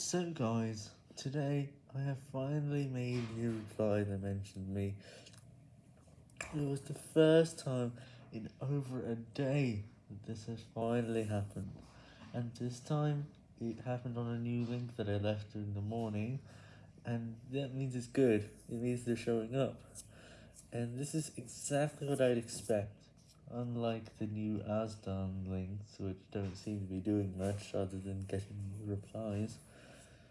So guys, today I have finally made a new reply that mentioned me. It was the first time in over a day that this has finally happened. And this time, it happened on a new link that I left in the morning, and that means it's good, it means they're showing up. And this is exactly what I'd expect, unlike the new Asdan links, which don't seem to be doing much other than getting replies.